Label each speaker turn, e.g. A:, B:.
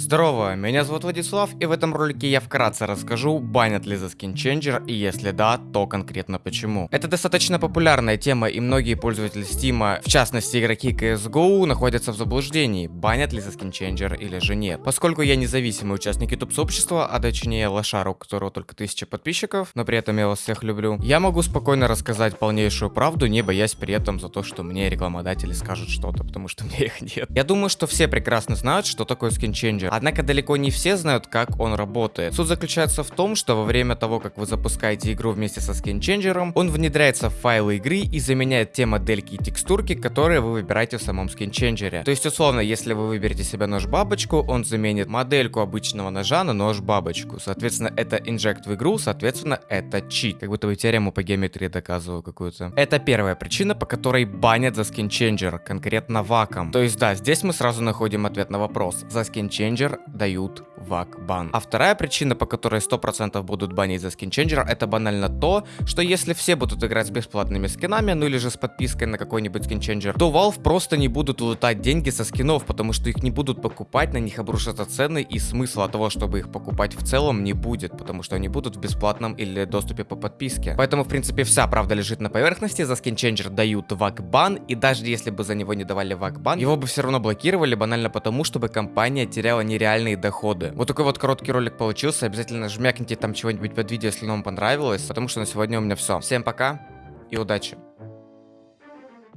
A: Здорово, меня зовут Владислав, и в этом ролике я вкратце расскажу, банят ли за скинченджер, и если да, то конкретно почему. Это достаточно популярная тема, и многие пользователи Steam, в частности игроки CSGO, находятся в заблуждении, банят ли за скинченджер или же нет. Поскольку я независимый участник YouTube сообщества, а точнее лошара, у которого только 1000 подписчиков, но при этом я вас всех люблю, я могу спокойно рассказать полнейшую правду, не боясь при этом за то, что мне рекламодатели скажут что-то, потому что мне их нет. Я думаю, что все прекрасно знают, что такое скинченджер, Однако далеко не все знают, как он работает. Суть заключается в том, что во время того, как вы запускаете игру вместе со скинченджером, он внедряется в файлы игры и заменяет те модельки и текстурки, которые вы выбираете в самом скинченджере. То есть, условно, если вы выберете себе нож-бабочку, он заменит модельку обычного ножа на нож-бабочку. Соответственно, это инжект в игру, соответственно, это чит. Как будто бы теорему по геометрии доказываю какую-то. Это первая причина, по которой банят за скинченджер, конкретно ваком. То есть, да, здесь мы сразу находим ответ на вопрос. За скинченджер скинченджер дают вак бан. А вторая причина, по которой 100% будут банить за скинченджер, это банально то, что если все будут играть с бесплатными скинами, ну или же с подпиской на какой-нибудь скинченджер, то Valve просто не будут лутать деньги со скинов, потому что их не будут покупать, на них обрушатся цены, и смысла того, чтобы их покупать в целом не будет, потому что они будут в бесплатном или доступе по подписке. Поэтому, в принципе, вся правда лежит на поверхности, за скинченджер дают вак бан, и даже если бы за него не давали вак бан, его бы все равно блокировали банально потому, чтобы компания теряла нереальные доходы. Вот такой вот короткий ролик получился. Обязательно жмякните там чего-нибудь под видео, если вам понравилось. Потому что на сегодня у меня все. Всем пока и удачи.